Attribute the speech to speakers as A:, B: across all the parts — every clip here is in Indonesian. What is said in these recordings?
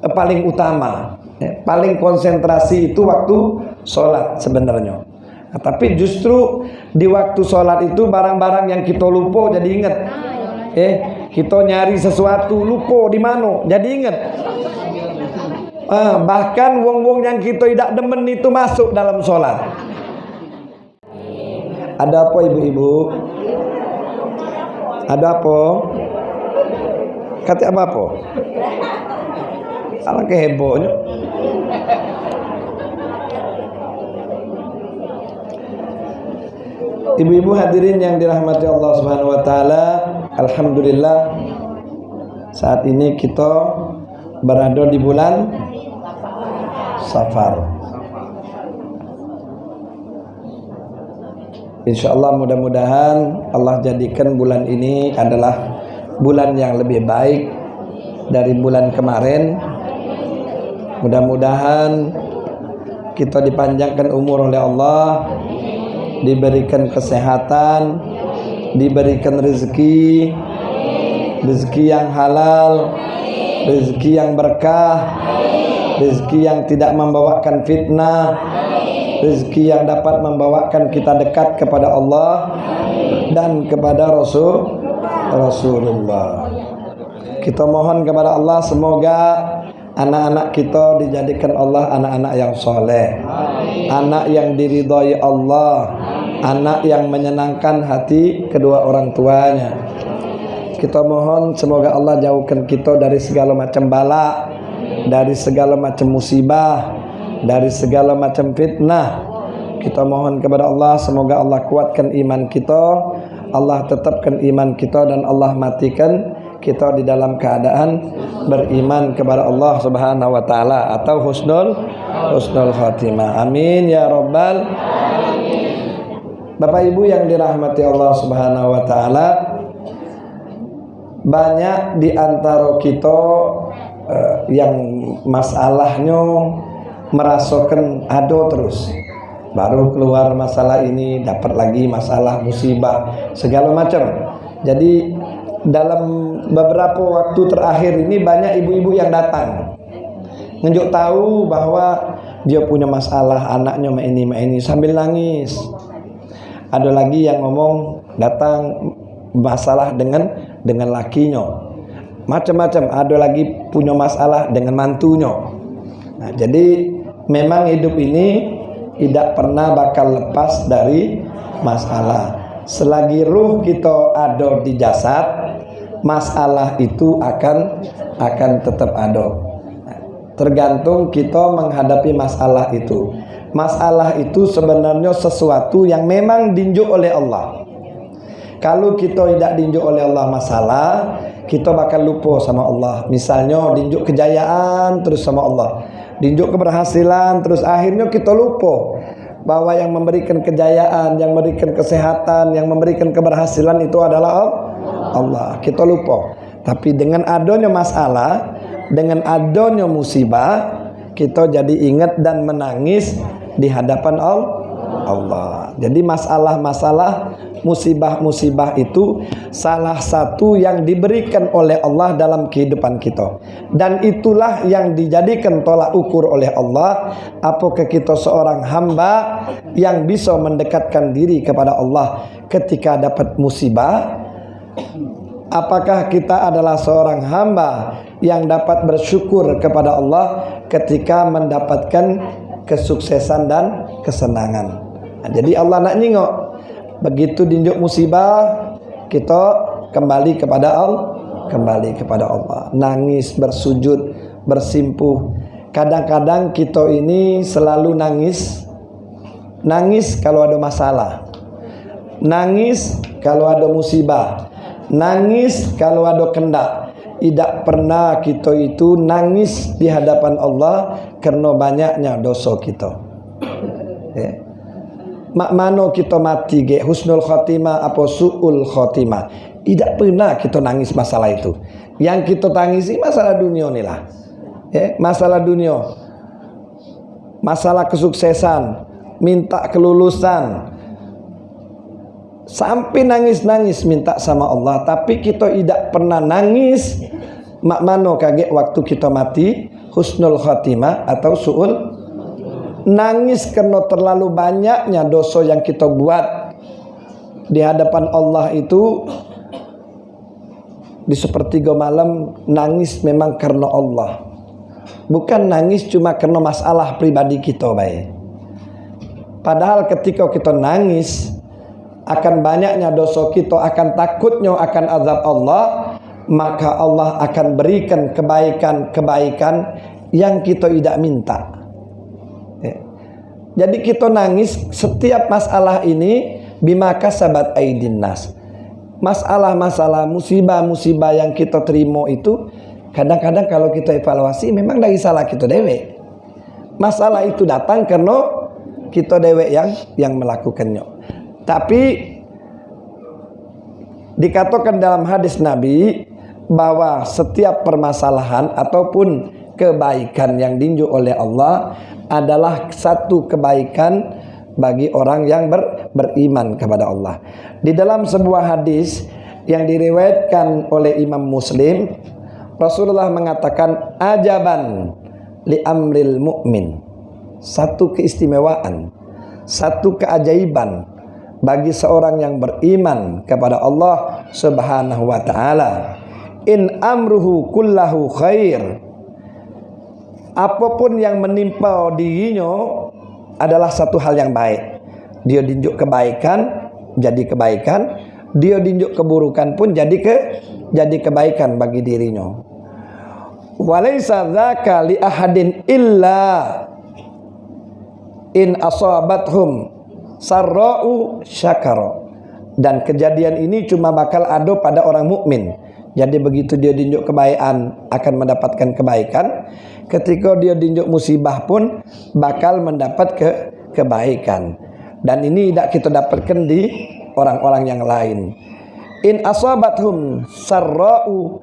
A: eh, paling utama. Ya, paling konsentrasi itu waktu sholat sebenarnya. Nah, tapi justru di waktu sholat itu barang-barang yang kita lupa jadi ingat. Eh kita nyari sesuatu lupa di mana jadi ingat. Ah, bahkan wong-wong yang kita tidak demen itu masuk dalam sholat. Ada apa ibu-ibu? Ada apa? Kata apa apa Alah kehebohnya Ibu-ibu hadirin yang dirahmati Allah Subhanahu wa taala, alhamdulillah saat ini kita berada di bulan Safar. Insya Allah mudah-mudahan Allah jadikan bulan ini adalah bulan yang lebih baik dari bulan kemarin. Mudah-mudahan kita dipanjangkan umur oleh Allah, diberikan kesehatan, diberikan rezeki, rezeki yang halal, rezeki yang berkah, rezeki yang tidak membawakan fitnah, rezeki yang dapat membawakan kita dekat kepada Allah dan kepada Rasul Rasulullah. Kita mohon kepada Allah semoga anak-anak kita dijadikan Allah anak-anak yang soleh, anak yang diridhoi Allah, anak yang menyenangkan hati kedua orang tuanya. Kita mohon semoga Allah jauhkan kita dari segala macam bala, dari segala macam musibah, dari segala macam fitnah. Kita mohon kepada Allah semoga Allah kuatkan iman kita, Allah tetapkan iman kita dan Allah matikan kita di dalam keadaan beriman kepada Allah Subhanahu wa taala atau husnul husnul khatimah. Amin ya rabbal Bapak Ibu yang dirahmati Allah Subhanahu wa taala banyak di antara kita uh, yang masalahnya merasakan ada terus baru keluar masalah ini dapat lagi masalah musibah segala macam jadi dalam beberapa waktu terakhir ini banyak ibu-ibu yang datang. Nunjuk tahu bahwa dia punya masalah anaknya main ini main ini sambil nangis. Ada lagi yang ngomong datang masalah dengan dengan lakinya. Macam-macam ada lagi punya masalah dengan mantunya. Nah, jadi memang hidup ini tidak pernah bakal lepas dari masalah. Selagi ruh kita ada di jasad, masalah itu akan akan tetap ada. Tergantung kita menghadapi masalah itu. Masalah itu sebenarnya sesuatu yang memang dinjuk oleh Allah. Kalau kita tidak dinjuk oleh Allah masalah, kita bakal lupa sama Allah. Misalnya dinjuk kejayaan terus sama Allah dinjuk keberhasilan terus akhirnya kita lupa bahwa yang memberikan kejayaan, yang memberikan kesehatan, yang memberikan keberhasilan itu adalah Allah. Kita lupa. Tapi dengan adanya masalah, dengan adanya musibah, kita jadi ingat dan menangis di hadapan Allah. Jadi masalah-masalah musibah-musibah itu salah satu yang diberikan oleh Allah dalam kehidupan kita. Dan itulah yang dijadikan tolak ukur oleh Allah apakah kita seorang hamba yang bisa mendekatkan diri kepada Allah ketika dapat musibah Apakah kita adalah seorang hamba yang dapat bersyukur kepada Allah ketika mendapatkan kesuksesan dan kesenangan. Nah, jadi Allah nak nyingok. Begitu dinjuk musibah kita kembali kepada Allah kembali kepada Allah. Nangis bersujud bersimpuh. Kadang-kadang kita ini selalu nangis. Nangis kalau ada masalah. Nangis kalau ada musibah nangis kalau ada kendak tidak pernah kita itu nangis di hadapan Allah karena banyaknya dosa kita. Ya. Mak mano kita mati ge husnul khotimah apa suul khotimah tidak pernah kita nangis masalah itu. Yang kita tangisi masalah dunia nih lah. Ya, masalah dunia. Masalah kesuksesan minta kelulusan sampai nangis-nangis minta sama Allah. Tapi kita tidak pernah nangis. Mak mano kaget waktu kita mati. Husnul khatimah atau suul. Nangis karena terlalu banyaknya dosa yang kita buat. Di hadapan Allah itu di sepertiga malam nangis memang karena Allah. Bukan nangis cuma karena masalah pribadi kita baik. Padahal ketika kita nangis akan banyaknya dosa kita akan takutnya akan azab Allah maka Allah akan berikan kebaikan-kebaikan yang kita tidak minta. Ya. jadi kita nangis setiap masalah ini bima kasabat aidin nas. Masalah-masalah musibah-musibah yang kita terima itu kadang-kadang kalau kita evaluasi memang dari salah kita dewe masalah itu datang karena kita dewe yang yang melakukannya tapi dikatakan dalam hadis Nabi bahwa setiap permasalahan ataupun kebaikan yang dinju oleh Allah adalah satu kebaikan bagi orang yang ber, beriman kepada Allah. Di dalam sebuah hadis yang diriwayatkan oleh Imam Muslim, Rasulullah mengatakan ajaban li amril mukmin. Satu keistimewaan, satu keajaiban bagi seorang yang beriman kepada Allah Subhanahu wa taala. In amruhu kullahu khair. Apa pun yang menimpa dirinya adalah satu hal yang baik. Dia dinjuk kebaikan jadi kebaikan. Dia dinjuk keburukan pun jadi ke jadi kebaikan bagi dirinya. Walaysa dzaka li ahadin illa in asabathum sarra'u syakara dan kejadian ini cuma bakal ada pada orang mukmin jadi begitu dia dinjuk kebaikan akan mendapatkan kebaikan. Ketika dia dinjuk musibah pun bakal mendapat ke kebaikan. Dan ini tidak kita dapatkan di orang-orang yang lain. In asabathum sarra'u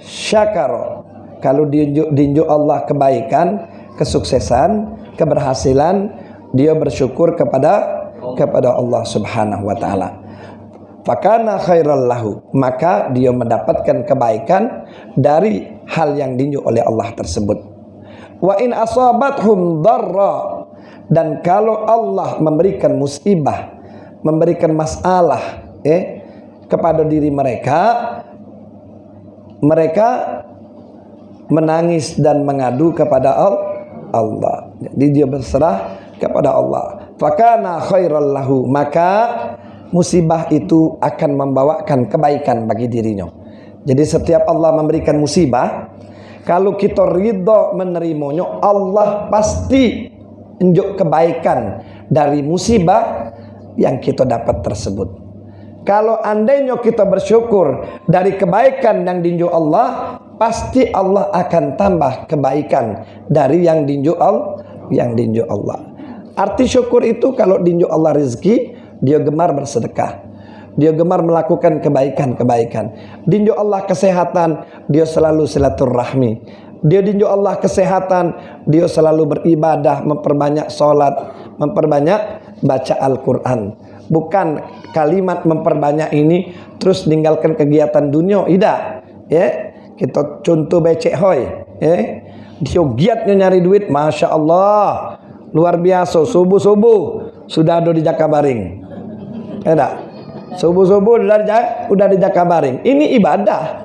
A: syakar. Kalau dinjuk, dinjuk Allah kebaikan, kesuksesan, keberhasilan, dia bersyukur kepada kepada Allah Subhanahu wa taala. Fakana khairal lahu. Maka dia mendapatkan kebaikan dari hal yang dinju oleh Allah tersebut. Wa in asabathum darra. Dan kalau Allah memberikan musibah memberikan masalah eh kepada diri mereka mereka menangis dan mengadu kepada Allah. Jadi dia berserah kepada Allah fakana khairal lahu maka musibah itu akan membawakan kebaikan bagi dirinya. Jadi setiap Allah memberikan musibah, kalau kita ridho menerimanya, Allah pasti unjuk kebaikan dari musibah yang kita dapat tersebut. Kalau andainya kita bersyukur dari kebaikan yang dinju Allah, pasti Allah akan tambah kebaikan dari yang dinju Allah, yang dinju Allah. Arti syukur itu kalau dinju Allah rezeki, dia gemar bersedekah. Dia gemar melakukan kebaikan-kebaikan. Dinjo Allah kesehatan, dia selalu silaturahmi. Dia dinjo Allah kesehatan, dia selalu beribadah, memperbanyak solat, memperbanyak baca Al-Quran. Bukan kalimat memperbanyak ini terus tinggalkan kegiatan dunia, tidak. Ya, kita contoh becek hoy. Ya, dia giatnya nyari duit, masya Allah, luar biasa. Subuh subuh sudah ada di Jakabaring. Enak. Ya Subuh-subuh udah udah di Jakabaring. Ini ibadah.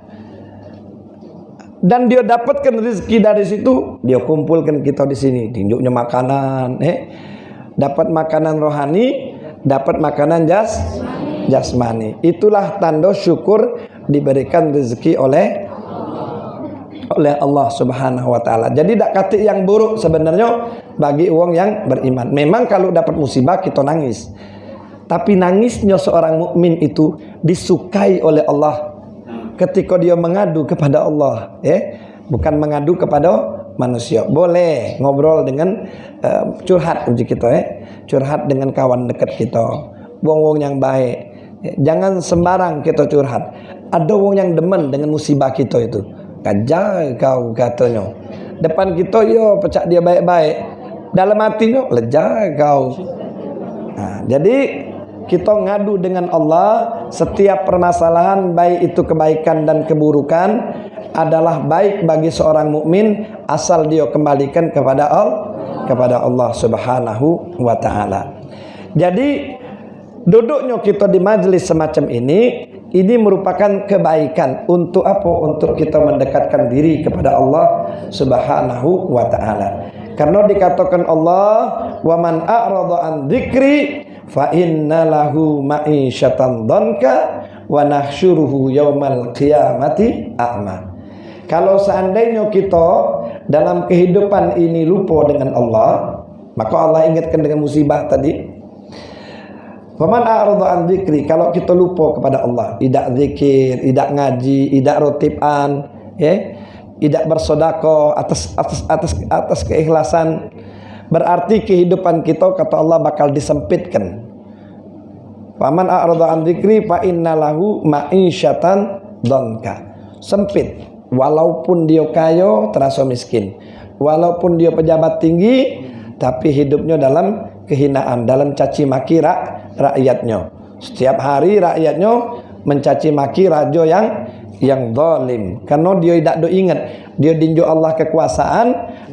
A: Dan dia dapatkan rezeki dari situ, dia kumpulkan kita di sini. Tunjuknya makanan, eh. Dapat makanan rohani, dapat makanan jas jasmani. Itulah tanda syukur diberikan rezeki oleh oleh Allah Subhanahu wa taala. Jadi tidak kata yang buruk sebenarnya bagi uang yang beriman. Memang kalau dapat musibah kita nangis. Tapi nangisnya seorang mukmin itu disukai oleh Allah ketika dia mengadu kepada Allah, ya. Bukan mengadu kepada manusia. Boleh ngobrol dengan uh, curhat uji kita ya. Curhat dengan kawan dekat kita. Wong-wong yang baik. Jangan sembarang kita curhat. Ada wong yang demen dengan musibah kita itu. Kajar kau katanya. Depan kita yo pecah dia baik-baik. Dalam hatinya lejar kau. Nah, jadi kita ngadu dengan Allah setiap permasalahan baik itu kebaikan dan keburukan adalah baik bagi seorang mukmin asal dia kembalikan kepada Allah kepada Allah Subhanahu wa taala. Jadi duduknya kita di majelis semacam ini ini merupakan kebaikan untuk apa? Untuk kita mendekatkan diri kepada Allah Subhanahu wa taala. Karena dikatakan Allah, "Wa man a'rada an dzikri fa inna lahu ma'isyatan dhanka wa nahsyuruhu yaumal qiyamati a'ma." Kalau seandainya kita dalam kehidupan ini lupa dengan Allah, maka Allah ingatkan dengan musibah tadi, Faman a'rada an dzikri kalau kita lupa kepada Allah, tidak zikir, tidak ngaji, tidak rotiban, ya. Tidak bersedekah atas atas atas atas keikhlasan berarti kehidupan kita kata Allah bakal disempitkan. Faman a'rada an dzikri fa innalahu ma'isyatan donka. Sempit walaupun dia kaya terasa miskin. Walaupun dia pejabat tinggi tapi hidupnya dalam kehinaan, dalam caci maki rakyatnya. Setiap hari rakyatnya mencaci maki raja yang yang zalim. Karena dia tidak do ingat, dia dinjuk Allah kekuasaan,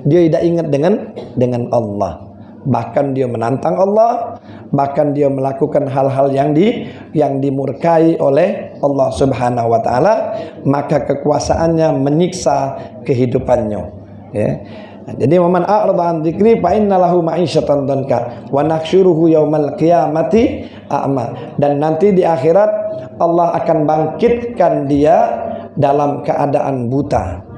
A: dia tidak ingat dengan dengan Allah. Bahkan dia menantang Allah, bahkan dia melakukan hal-hal yang di yang dimurkai oleh Allah Subhanahu wa taala, maka kekuasaannya menyiksa kehidupannya. Ya. Jadi waman a'rada an dzikri fa innalahu ma'isyatan danka wa nahsyuruhu yaumal qiyamati a'ma. Dan nanti di akhirat Allah akan bangkitkan dia dalam keadaan buta.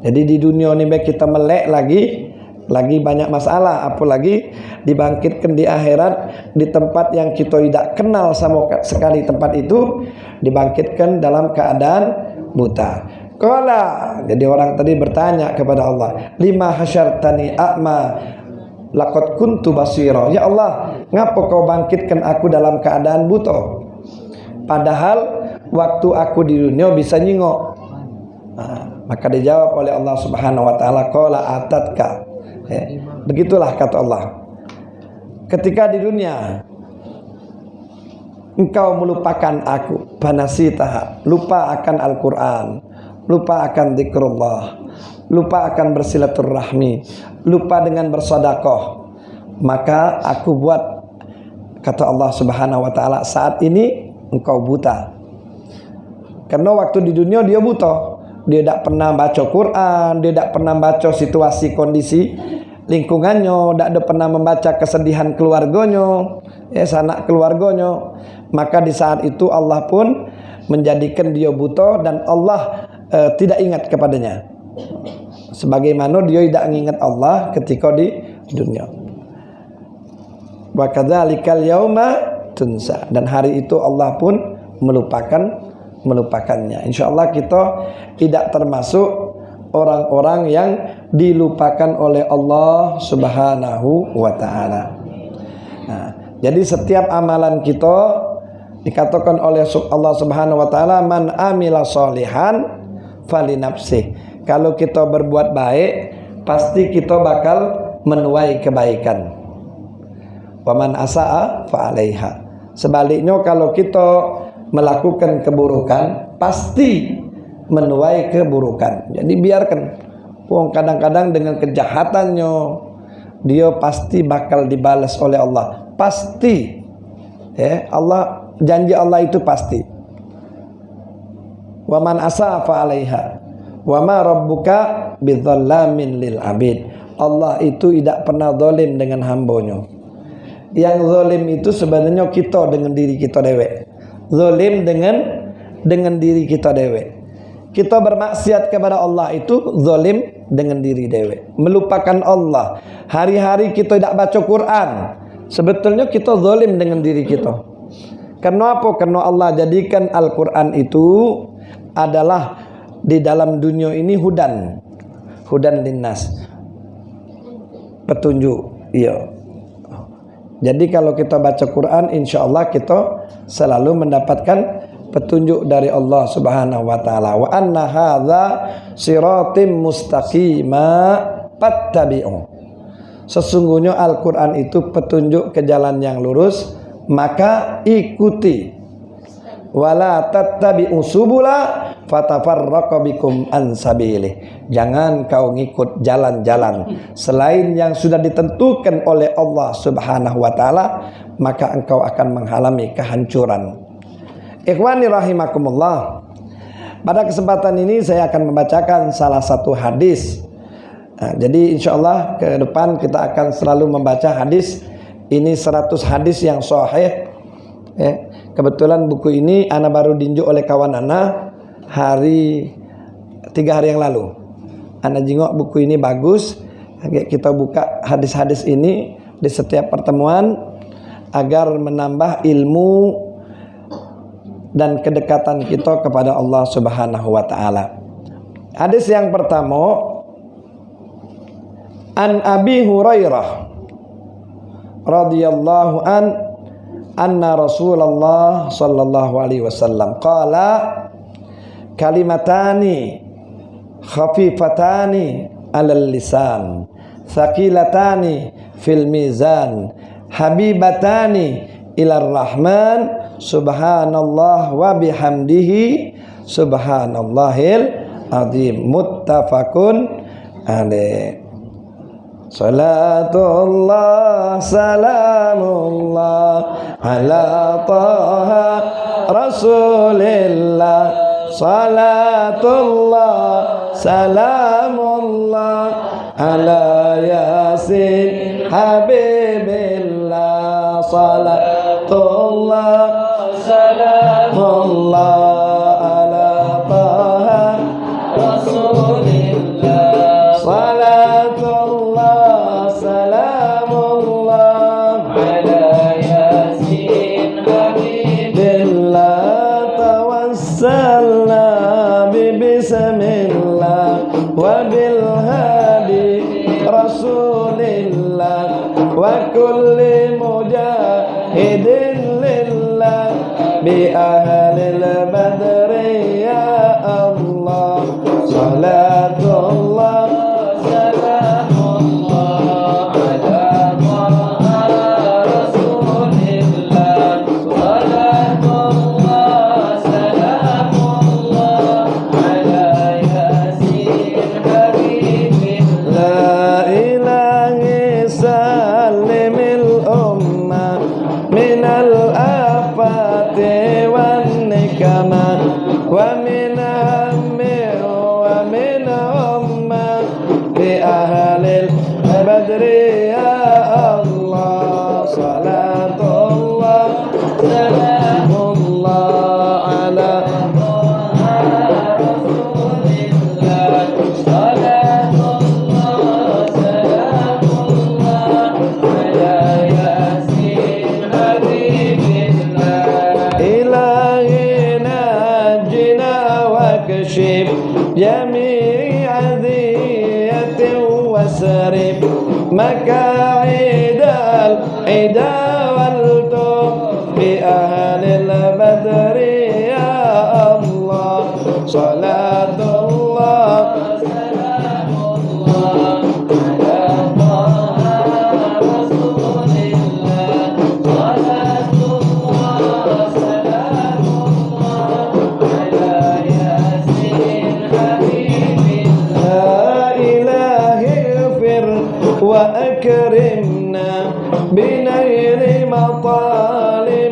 A: Jadi di dunia ini kita melek lagi lagi banyak masalah apalagi dibangkitkan di akhirat di tempat yang kita tidak kenal sama sekali tempat itu dibangkitkan dalam keadaan buta Kala jadi orang tadi bertanya kepada Allah, lima hasyartani a'ma laqad kuntu basira. Ya Allah, ngapa kau bangkitkan aku dalam keadaan buta? Padahal waktu aku di dunia bisa nyingok. Nah, maka dijawab oleh Allah Subhanahu wa taala, qala atatka. Ya, begitulah kata Allah. Ketika di dunia engkau melupakan aku, banasita, lupa akan Al-Qur'an lupa akan zikrullah, lupa akan bersilaturahmi, lupa dengan bersodakoh. Maka aku buat kata Allah Subhanahu wa taala saat ini engkau buta. Karena waktu di dunia dia buta. Dia tidak pernah baca Quran, dia tidak pernah baca situasi kondisi lingkungannya, tidak pernah membaca kesedihan keluarganya, ya sanak keluarganya. Maka di saat itu Allah pun menjadikan dia buta dan Allah uh, tidak ingat kepadanya. Sebagaimana dia tidak mengingat Allah ketika di dunia. Wa kadzalikal yauma tunsa. Dan hari itu Allah pun melupakan melupakannya. Insyaallah kita tidak termasuk orang-orang yang dilupakan oleh Allah Subhanahu wa taala. Nah jadi setiap amalan kita dikatakan oleh Allah Subhanahu wa taala man amila solihan fali nafsi. Kalau kita berbuat baik, pasti kita bakal menuai kebaikan. Waman asaa fa alaiha. Sebaliknya kalau kita melakukan keburukan, pasti menuai keburukan. Jadi biarkan. Wong kadang-kadang dengan kejahatannya dia pasti bakal dibalas oleh Allah. Pasti. Ya, Allah janji Allah itu pasti wa man asafa 'alaiha. Wa ma rabbuka bidzallamin lil abid. Allah itu tidak pernah zalim dengan hambanya yang zalim itu sebenarnya kita dengan diri kita dewek. Zalim dengan dengan diri kita dewek. Kita bermaksiat kepada Allah itu zalim dengan diri dewek. Melupakan Allah. Hari-hari kita tidak baca Quran. Sebetulnya kita zalim dengan diri kita. Kenapa? Karena Allah jadikan Al-Quran itu adalah di dalam dunia ini hudan. Hudan linnas. Petunjuk iya. Jadi kalau kita baca Quran insya Allah kita selalu mendapatkan petunjuk dari Allah Subhanahu wa taala. Wa anna hadza siratim mustaqima fattabi'u. Sesungguhnya Al-Qur'an itu petunjuk ke jalan yang lurus maka ikuti wala tattabi'u subula fatafarraqa bikum an sabilih. Jangan kau ngikut jalan-jalan selain yang sudah ditentukan oleh Allah Subhanahu wa taala, maka engkau akan mengalami kehancuran. Ikhwani rahimakumullah. Pada kesempatan ini saya akan membacakan salah satu hadis. Nah, jadi insya Allah ke depan kita akan selalu membaca hadis. Ini 100 hadis yang sahih. Ya. Kebetulan buku ini Ana baru dinjuk oleh kawan Ana hari tiga hari yang lalu. Ana jengok buku ini bagus. Kita buka hadis-hadis ini di setiap pertemuan agar menambah ilmu dan kedekatan kita kepada Allah Subhanahu wa taala. Hadis yang pertama An Abi Hurairah radhiyallahu an anna Rasulullah sallallahu alaihi wasallam qala kalimatani khafifatani alal lisan thaqilatani fil mizan habibatani ilar rahman subhanallah wa bihamdihi subhanallahil azim. Muttafaqun alaih صلاة الله سلام الله على طه رسول الله صلاة الله سلام الله على ياسين حبيب الله صلاة الله سلام الله بأهل وأكرمنا بنيل مطالبنا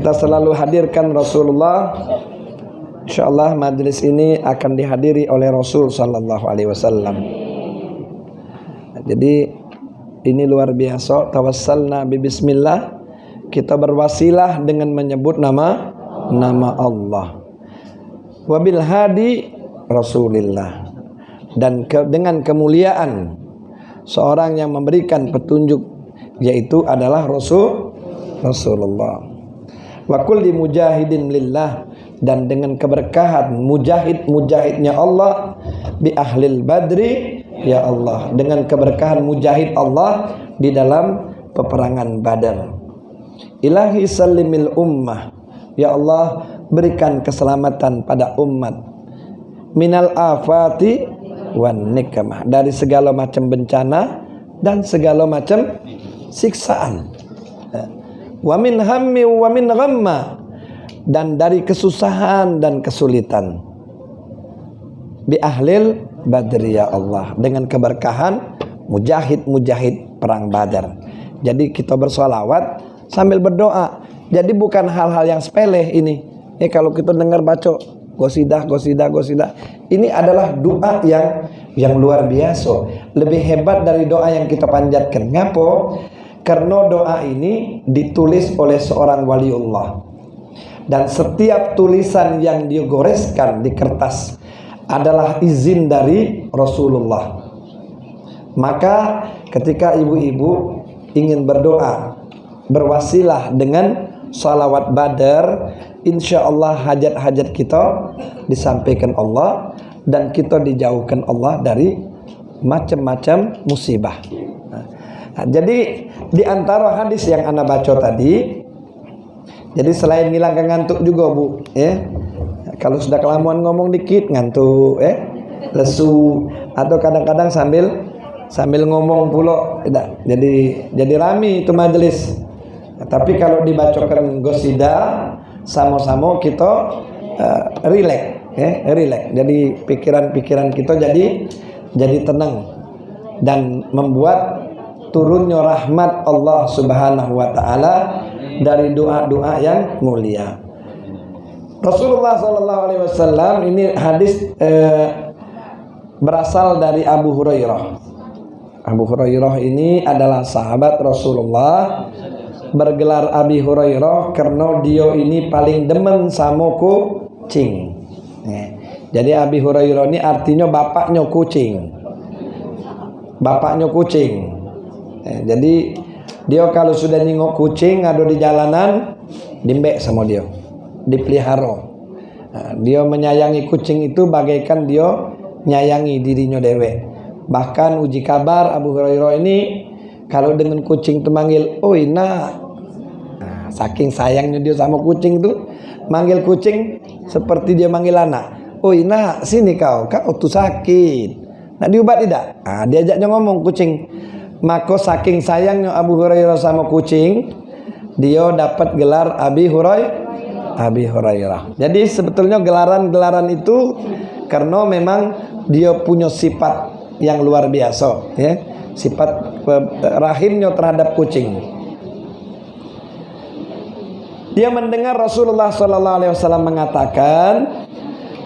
A: kita selalu hadirkan Rasulullah. Insyaallah majlis ini akan dihadiri oleh Rasul sallallahu alaihi wasallam. Jadi ini luar biasa. Tawassalna bi bismillah. Kita berwasilah dengan menyebut nama nama Allah. Wabil hadi Rasulillah. Dan ke, dengan kemuliaan seorang yang memberikan petunjuk yaitu adalah Rasul Rasulullah wa kulli mujahidin lillah. Dan dengan keberkahan mujahid-mujahidnya Allah bi ahlil badri ya Allah. Dengan keberkahan mujahid Allah di dalam peperangan Badar. Ilahi salimil ummah. Ya Allah berikan keselamatan pada umat. Minal afati wan nikmah. Dari segala macam bencana dan segala macam siksaan wa min hammi wa min ghamma. Dan dari kesusahan dan kesulitan. Bi ahlil badri ya Allah. Dengan keberkahan mujahid-mujahid perang badar. Jadi kita bersolawat sambil berdoa. Jadi bukan hal-hal yang sepele ini. Ya kalau kita dengar baca gosidah gosidah gosidah. Ini adalah doa yang yang luar biasa. Lebih hebat dari doa yang kita panjatkan. Ngapo karena doa ini ditulis oleh seorang waliullah. Dan setiap tulisan yang digoreskan di kertas adalah izin dari Rasulullah. Maka ketika ibu-ibu ingin berdoa berwasilah dengan salawat badar insya Allah hajat-hajat kita disampaikan Allah dan kita dijauhkan Allah dari macam-macam musibah. Nah, jadi di antara hadis yang anda baca tadi, jadi selain ngilangkan ngantuk juga bu, ya. Kalau sudah kelamuan ngomong dikit ngantuk, eh, lesu, atau kadang-kadang sambil sambil ngomong pulo, tidak. Jadi jadi rami itu majelis. Nah, tapi kalau dibacakan gosida, sama-sama kita uh, relax, ya, relax. Jadi pikiran-pikiran kita jadi jadi tenang dan membuat turunnya rahmat Allah Subhanahu wa taala dari doa-doa yang mulia. Rasulullah sallallahu alaihi wasallam ini hadis eh, berasal dari Abu Hurairah. Abu Hurairah ini adalah sahabat Rasulullah bergelar Abi Hurairah karena dia ini paling demen sama kucing. Jadi Abi Hurairah ini artinya bapaknya kucing. Bapaknya kucing. Eh, jadi dia kalau sudah nengok kucing ada di jalanan, dimbek sama dia, dipelihara. Nah, dia menyayangi kucing itu bagaikan dia menyayangi dirinya dewe. Bahkan uji kabar Abu Hurairah ini kalau dengan kucing itu manggil, oh ina, nah, saking sayangnya dia sama kucing itu, manggil kucing seperti dia manggil anak. Oh ina, sini kau, kau tuh sakit. Nah diubat tidak? Nah, diajaknya ngomong kucing maka saking sayangnya Abu Hurairah sama kucing dia dapat gelar Abi Hurairah Abi Hurairah. Jadi sebetulnya gelaran-gelaran itu karena memang dia punya sifat yang luar biasa ya. Sifat rahimnya terhadap kucing. Dia mendengar Rasulullah sallallahu alaihi wasallam mengatakan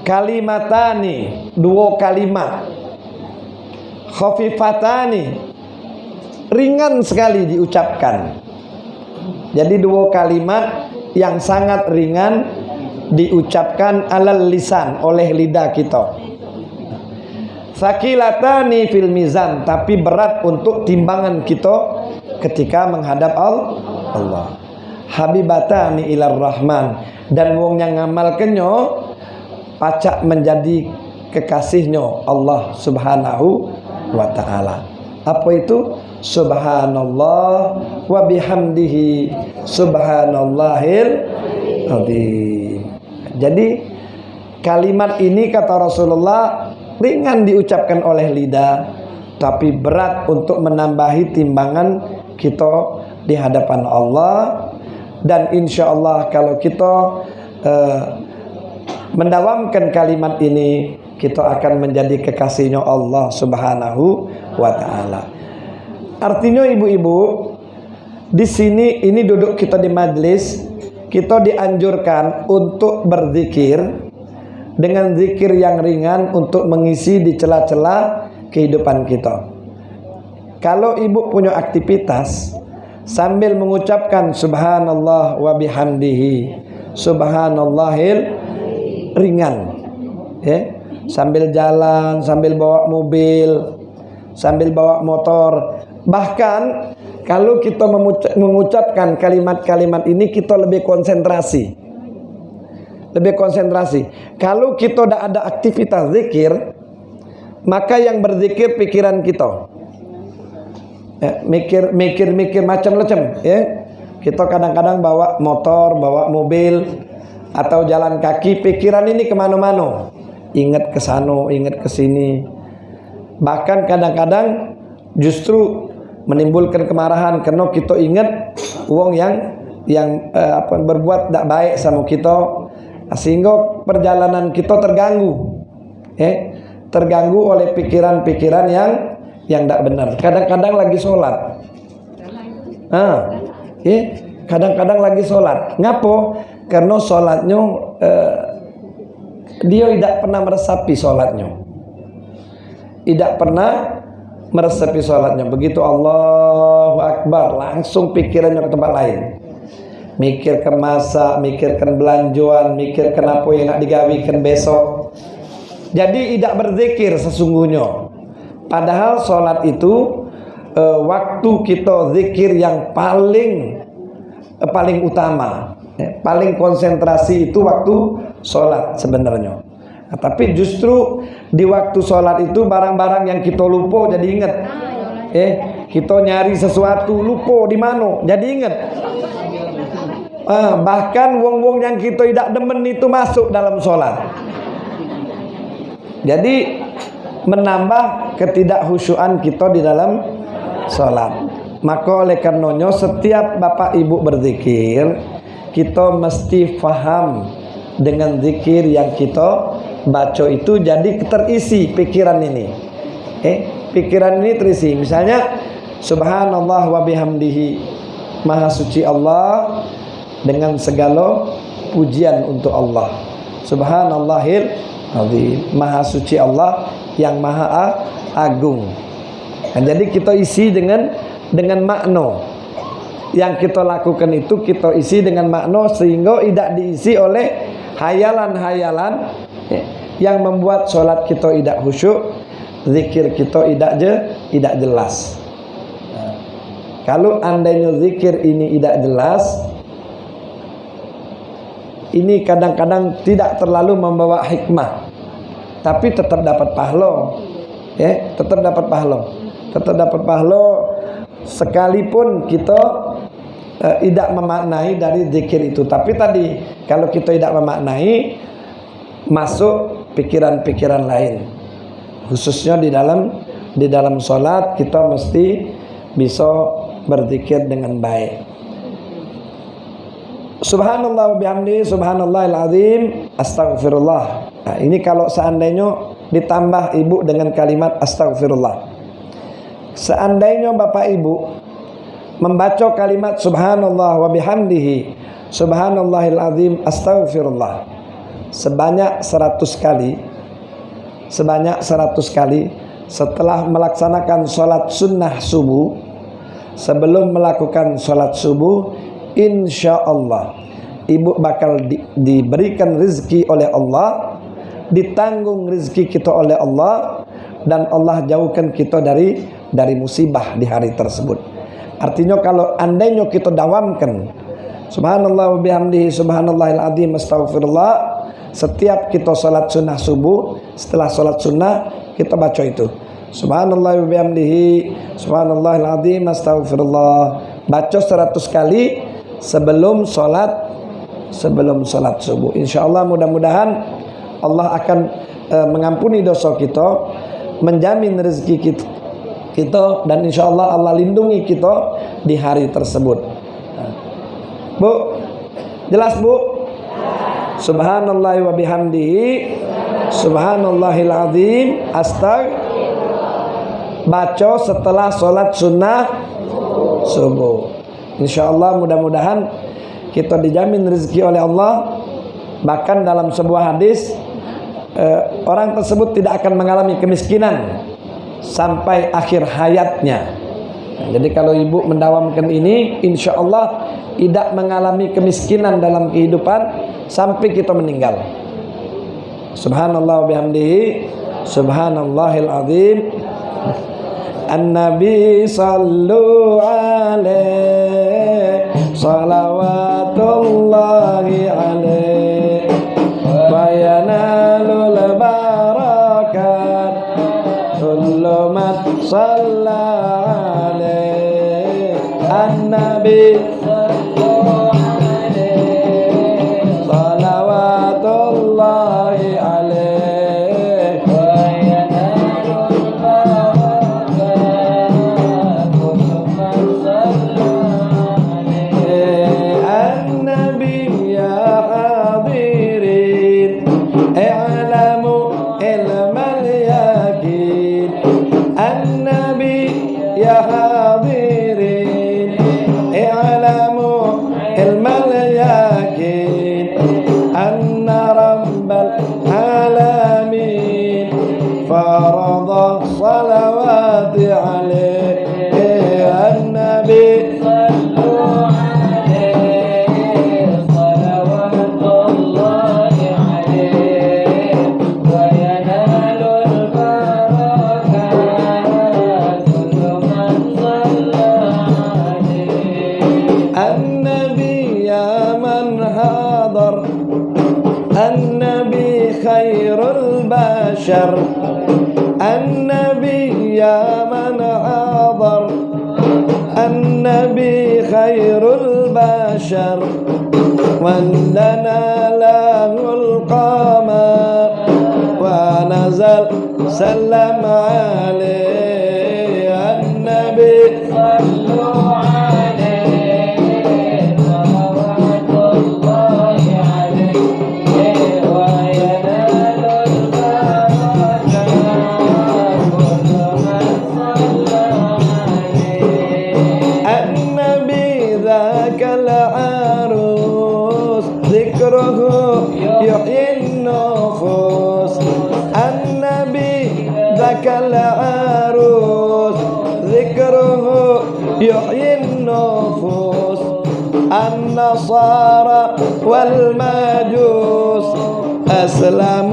A: kalimatani dua kalimat. Khafifatani ringan sekali diucapkan. Jadi dua kalimat yang sangat ringan diucapkan alal lisan oleh lidah kita. Sakilatani fil mizan tapi berat untuk timbangan kita ketika menghadap Allah. Habibatani ilar rahman dan wong yang ngamalkannya pacak menjadi kekasihnya Allah Subhanahu wa taala. Apa itu? Subhanallah wa bihamdihi subhanallahil azim. Jadi kalimat ini kata Rasulullah ringan diucapkan oleh lidah tapi berat untuk menambahi timbangan kita di hadapan Allah dan insya Allah kalau kita uh, mendawamkan kalimat ini kita akan menjadi kekasihnya Allah Subhanahu wa taala. Artinya ibu-ibu di sini ini duduk kita di majlis kita dianjurkan untuk berzikir dengan zikir yang ringan untuk mengisi di celah-celah kehidupan kita. Kalau ibu punya aktivitas sambil mengucapkan subhanallah wa bihamdihi subhanallahil ringan ya sambil jalan sambil bawa mobil sambil bawa motor bahkan kalau kita mengucapkan kalimat-kalimat ini kita lebih konsentrasi lebih konsentrasi. Kalau kita tidak ada aktivitas zikir, maka yang berzikir pikiran kita. Ya, mikir, mikir, mikir macam-macam. Ya, kita kadang-kadang bawa motor, bawa mobil, atau jalan kaki, pikiran ini ke mana-mana. Ingat ke sana, ingat ke sini. Bahkan kadang-kadang justru menimbulkan kemarahan karena kita ingat uang yang yang uh, apa berbuat tidak baik sama kita. Sehingga perjalanan kita terganggu eh terganggu oleh pikiran-pikiran yang yang tidak benar. Kadang-kadang lagi sholat. Ah eh kadang-kadang lagi sholat. Ngapo karena sholatnya eh, dia tidak pernah meresapi sholatnya. Tidak pernah meresapi sholatnya begitu Allahu Akbar langsung pikirannya ke tempat lain mikirkan masa, mikirkan belanjuan, mikirkan apa yang nak digawikan besok. Jadi tidak berzikir sesungguhnya. Padahal solat itu uh, waktu kita zikir yang paling uh, paling utama, ya, paling konsentrasi itu waktu solat sebenarnya. Nah, tapi justru di waktu solat itu barang-barang yang kita lupa jadi ingat. Eh, kita nyari sesuatu lupa di mana, jadi ingat. Ah, bahkan wong-wong yang kita tidak demen itu masuk dalam sholat. Jadi menambah ketidakhusyuan kita di dalam sholat. Maka oleh karenanya setiap bapak ibu berzikir, kita mesti faham dengan zikir yang kita baca itu jadi terisi pikiran ini. Eh, pikiran ini terisi. Misalnya subhanallah wa bihamdihi. Maha suci Allah dengan segala pujian untuk Allah. Subhanallahil azim. Maha suci Allah yang maha agung. Nah, jadi kita isi dengan dengan makna. Yang kita lakukan itu kita isi dengan makna sehingga tidak diisi oleh hayalan-hayalan ya, yang membuat solat kita tidak khusyuk, zikir kita tidak je, tidak jelas. Nah, kalau andainya zikir ini tidak jelas, ini kadang-kadang tidak terlalu membawa hikmah tapi tetap dapat pahala. Ya tetap dapat pahala. Tetap dapat pahala sekalipun kita uh, tidak memaknai dari zikir itu. Tapi tadi kalau kita tidak memaknai masuk pikiran-pikiran lain khususnya di dalam di dalam solat kita mesti bisa berzikir dengan baik Subhanallah bihamdi subhanallahil azim astaghfirullah. Nah, ini kalau seandainya ditambah ibu dengan kalimat astaghfirullah. Seandainya Bapak Ibu membaca kalimat subhanallah wa bihamdihi subhanallahil azim astaghfirullah sebanyak 100 kali sebanyak 100 kali setelah melaksanakan sholat sunnah subuh sebelum melakukan sholat subuh insya Allah ibu bakal di, diberikan rezeki oleh Allah ditanggung rezeki kita oleh Allah dan Allah jauhkan kita dari dari musibah di hari tersebut. Artinya kalau andainya kita dawamkan subhanallah wa bihamdihi subhanallahil azim astaghfirullah setiap kita salat sunnah subuh setelah salat sunnah kita baca itu subhanallah wa bihamdihi subhanallahil azim astaghfirullah baca 100 kali sebelum sholat sebelum sholat subuh. Insya Allah mudah-mudahan Allah akan e, mengampuni dosa kita, menjamin rezeki kita, kita dan insya Allah Allah lindungi kita di hari tersebut. Bu, jelas bu? Subhanallah wa bihamdihi Subhanallahil azim Astag Baca setelah sholat sunnah Subuh Insya Allah mudah-mudahan kita dijamin rezeki oleh Allah. Bahkan dalam sebuah hadis eh, orang tersebut tidak akan mengalami kemiskinan sampai akhir hayatnya. Jadi kalau ibu mendawamkan ini, insya Allah tidak mengalami kemiskinan dalam kehidupan sampai kita meninggal. Subhanallah bihamdihi, subhanallahil azim. An-Nabi sallu alaihi salawatullahi alaihi wa yanalul barakat kullu alaihi An-Nabi وسلم. أسلموا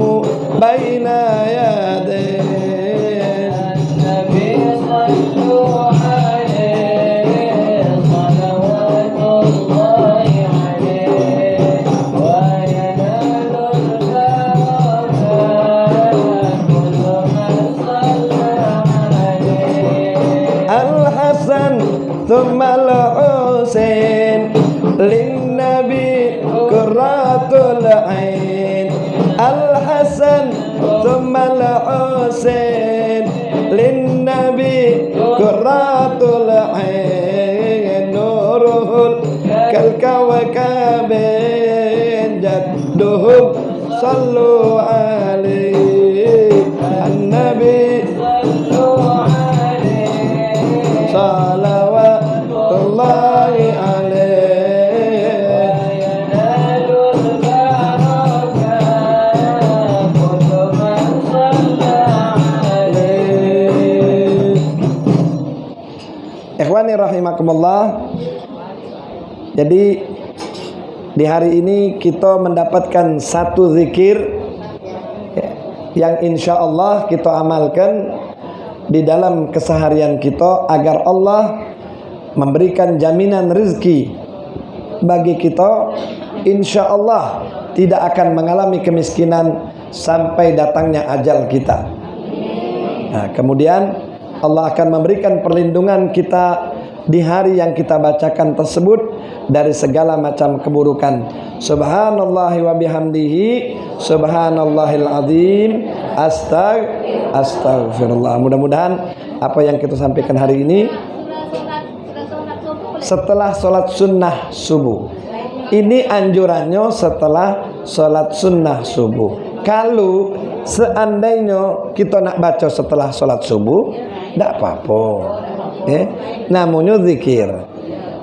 A: الكوكب جدهم صلوا عليه النبي صلوا عليه صلوات الله عليه وينال البركة كل من صلى عليه. إخواني رحمكم الله Jadi di hari ini kita mendapatkan satu zikir yang insya Allah kita amalkan di dalam keseharian kita agar Allah memberikan jaminan rezeki bagi kita insya Allah tidak akan mengalami kemiskinan sampai datangnya ajal kita. Nah, kemudian Allah akan memberikan perlindungan kita di hari yang kita bacakan tersebut dari segala macam keburukan. Subhanallah wa bihamdihi subhanallahil azim astag astagfirullah. Mudah-mudahan apa yang kita sampaikan hari ini setelah sholat sunnah subuh. Ini anjurannya setelah sholat sunnah subuh. Kalau seandainya kita nak baca setelah sholat subuh, tidak apa-apa. Eh, namanya zikir.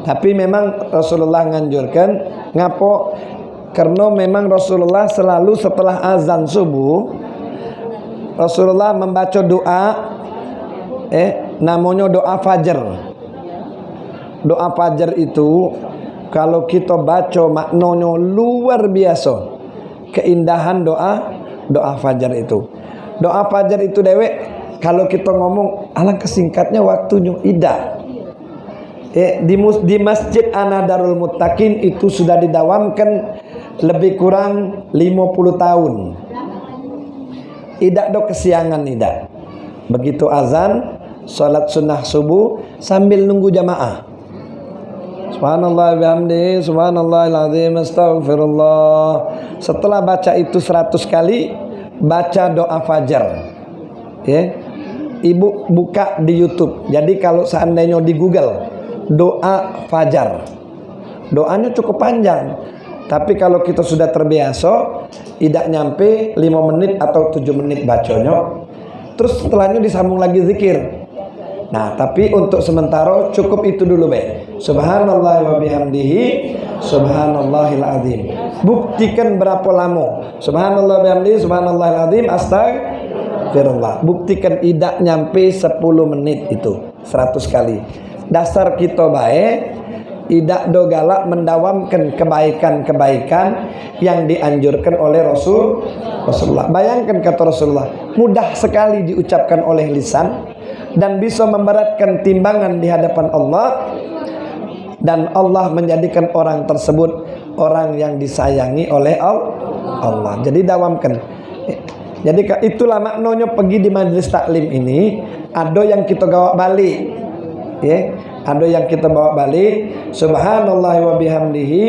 A: Tapi memang Rasulullah nganjurkan ngapo karena memang Rasulullah selalu setelah azan subuh Rasulullah membaca doa eh namanya doa fajar. Doa fajar itu kalau kita baca maknanya luar biasa. Keindahan doa doa fajar itu. Doa fajar itu dewek kalau kita ngomong alangkah singkatnya waktunya ida. Eh, di, di Masjid Anadarul Muttaqin itu sudah didawamkan lebih kurang 50 tahun. Tidak do kesiangan tidak. Begitu azan, salat sunnah subuh sambil nunggu jamaah. Subhanallah bihamdi, subhanallah azim, astagfirullah. Setelah baca itu 100 kali, baca doa fajar. Ya. Ibu buka di YouTube. Jadi kalau seandainya di Google doa fajar. Doanya cukup panjang. Tapi kalau kita sudah terbiasa, tidak nyampe 5 menit atau 7 menit bacanya. Terus setelahnya disambung lagi zikir. Nah, tapi untuk sementara cukup itu dulu, Be. Subhanallah wa bihamdihi, subhanallahil azim. Buktikan berapa lama. Subhanallah bihamdihi, subhanallahil azim, astagfirullah. Buktikan tidak nyampe 10 menit itu, 100 kali dasar kita baik tidak do galak mendawamkan kebaikan-kebaikan yang dianjurkan oleh Rasul Rasulullah. Bayangkan kata Rasulullah, mudah sekali diucapkan oleh lisan dan bisa memberatkan timbangan di hadapan Allah dan Allah menjadikan orang tersebut orang yang disayangi oleh Allah. Jadi dawamkan. Jadi itulah maknanya pergi di majlis taklim ini ada yang kita gawa balik. Ya ada yang kita bawa balik. Subhanallah wa bihamdihi.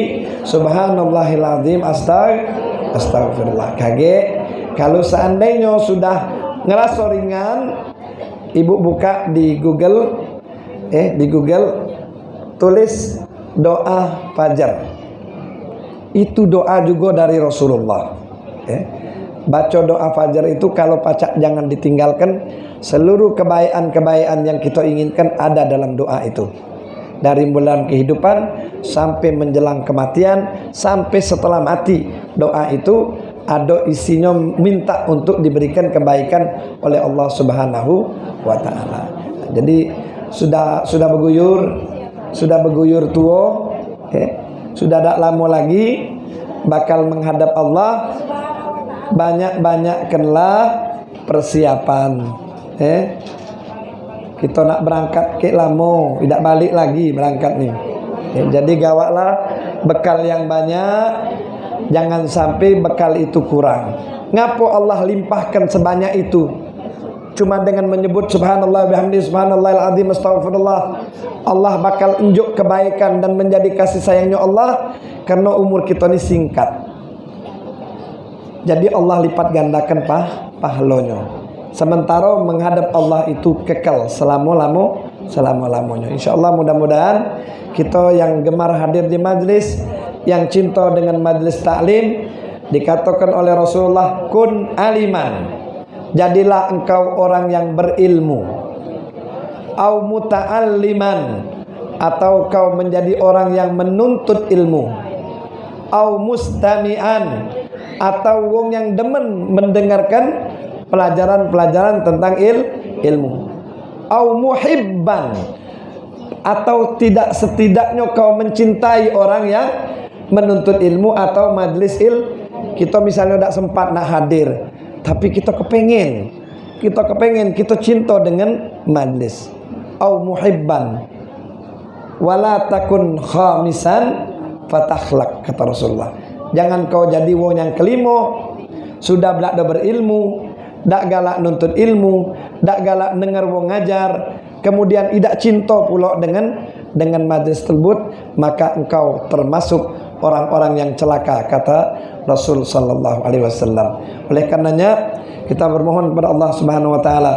A: Subhanallahil azim. Astag astagfirullah. Kage kalau seandainya sudah ngerasa ringan ibu buka di Google. Eh di Google tulis doa fajar. Itu doa juga dari Rasulullah. Eh baca doa fajar itu kalau pacak jangan ditinggalkan seluruh kebaikan-kebaikan yang kita inginkan ada dalam doa itu dari bulan kehidupan sampai menjelang kematian sampai setelah mati doa itu ada isinya minta untuk diberikan kebaikan oleh Allah Subhanahu wa taala. Jadi sudah sudah berguyur, sudah berguyur tua, eh, sudah tak lama lagi bakal menghadap Allah. Banyak-banyakkanlah persiapan. Eh kita nak berangkat ke lamo tidak balik lagi berangkat nih eh, jadi gawatlah bekal yang banyak jangan sampai bekal itu kurang. Ngapo Allah limpahkan sebanyak itu? Cuma dengan menyebut subhanallah bihamdi subhanallah azim astagfirullah Allah bakal unjuk kebaikan dan menjadi kasih sayangnya Allah karena umur kita ini singkat jadi Allah lipat gandakan pah pahalonyo Sementara menghadap Allah itu kekal selama-lama selama-lamanya. Insyaallah mudah-mudahan kita yang gemar hadir di majlis, yang cinta dengan majlis taklim dikatakan oleh Rasulullah kun aliman. Jadilah engkau orang yang berilmu. Au muta'alliman atau kau menjadi orang yang menuntut ilmu. Au mustami'an. Atau wong yang demen mendengarkan pelajaran-pelajaran tentang il ilmu. Au muhibban. Atau tidak setidaknya kau mencintai orang yang menuntut ilmu atau majlis il kita misalnya tidak sempat nak hadir tapi kita kepengen kita kepengen kita cinta dengan majlis. Au muhibban. Wala takun khamisan fatakhlak kata Rasulullah jangan kau jadi wong yang kelima sudah belajar berilmu dak galak nuntut ilmu, dak galak dengar wong ngajar, kemudian tidak cinta pula dengan dengan majlis tersebut, maka engkau termasuk orang-orang yang celaka kata Rasul sallallahu alaihi wasallam. Oleh karenanya kita bermohon kepada Allah Subhanahu wa taala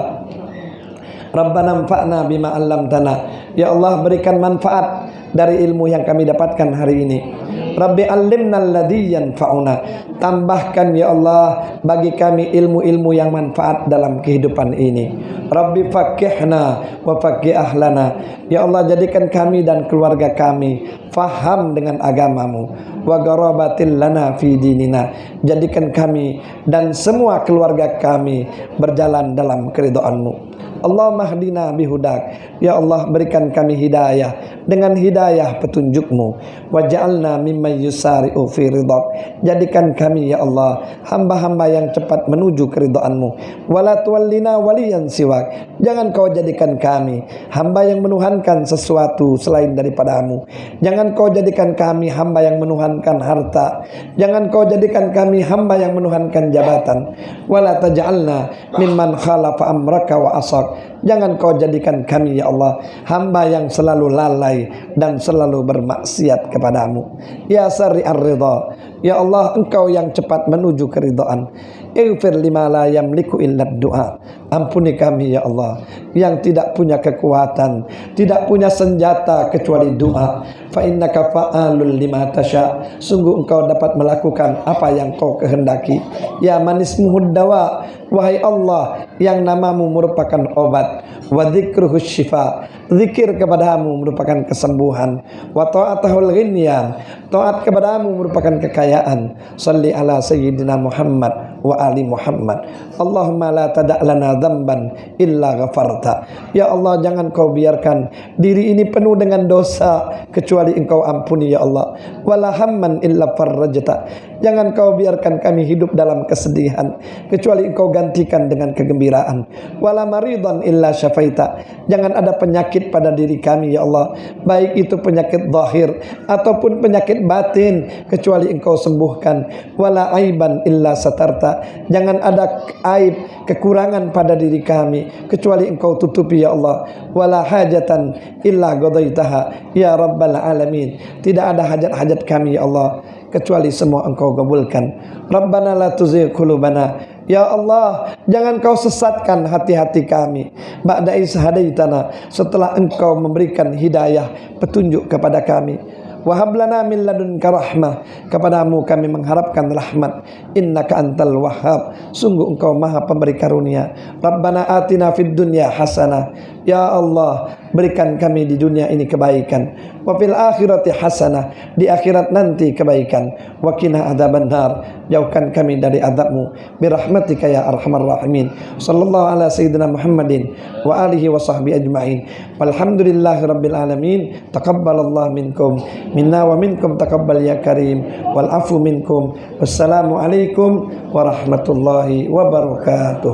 A: Rabbana anfa'na bima 'allamtana. Ya Allah berikan manfaat dari ilmu yang kami dapatkan hari ini. Rabbi alimna alladhi tambahkan ya Allah bagi kami ilmu-ilmu yang manfaat dalam kehidupan ini. Rabbi fakihna wa fakih ahlana. Ya Allah jadikan kami dan keluarga kami faham dengan agamamu. Wa garabatil lana fi dinina. Jadikan kami dan semua keluarga kami berjalan dalam keridhaanmu Allah mahdina bihudak. Ya Allah berikan kami hidayah. Dengan hidayah petunjukmu Waja'alna mimma yusari'u fi ridhak. Jadikan kami ya Allah Hamba-hamba yang cepat menuju keridoanmu. Wala waliyan siwak. Jangan kau jadikan kami Hamba yang menuhankan sesuatu selain daripadamu. Jangan kau jadikan kami hamba yang menuhankan harta. Jangan kau jadikan kami hamba yang menuhankan jabatan. Wala taj'alna mimman khalafa amraka wa Jangan kau jadikan kami ya Allah hamba yang selalu lalai dan selalu bermaksiat kepadamu. Ya sari ar-ridha. Ya Allah engkau yang cepat menuju keridhaan. Ighfir lima la yamliku illa du'a. Ampuni kami ya Allah yang tidak punya kekuatan, tidak punya senjata kecuali doa. Fa innaka fa'alul lima tasha. Sungguh engkau dapat melakukan apa yang kau kehendaki. Ya manis muhuddawa. Wahai Allah yang namamu merupakan obat. Wa dzikruhu syifa. Zikir kepadamu merupakan kesembuhan. Wa ta'atahul ghinyan taat kepadamu merupakan kekayaan. Salli ala sayyidina Muhammad wa ali Muhammad. Allahumma la tada' lana dzamban illa ghafarta. Ya Allah jangan kau biarkan diri ini penuh dengan dosa kecuali engkau ampuni ya Allah. Wala hamman illa farrajta jangan kau biarkan kami hidup dalam kesedihan kecuali engkau gantikan dengan kegembiraan. Wala maridan illa syafaita. Jangan ada penyakit pada diri kami ya Allah. Baik itu penyakit zahir ataupun penyakit batin kecuali engkau sembuhkan. Wala aiban illa satarta. Jangan ada aib kekurangan pada diri kami kecuali engkau tutupi ya Allah. Wala hajatan illa qadaitaha ya rabbal alamin. Tidak ada hajat-hajat kami ya Allah kecuali semua engkau kabulkan rabbana la tuzigh qulubana. Ya Allah, jangan kau sesatkan hati-hati kami. Ba'da ishadaitana setelah engkau memberikan hidayah petunjuk kepada kami. Wahablana min ladunka rahmah. Kepadamu kami mengharapkan rahmat. Innaka antal wahhab. Sungguh engkau maha pemberi karunia. Rabbana atina fid dunya hasanah Ya Allah berikan kami di dunia ini kebaikan. Wa fil akhirati hasanah di akhirat nanti kebaikan. Wa qina adzabannar jauhkan kami dari azabmu bi rahmatika ya arhamar rahimin. Sallallahu ala sayyidina muhammadin wa alihi wa ajmain. Walhamdulillahi rabbil alamin. Taqabbalallahu minkum. Minna wa minkum taqabbal ya karim. Wal afu minkum. Wassalamu alaikum warahmatullahi wabarakatuh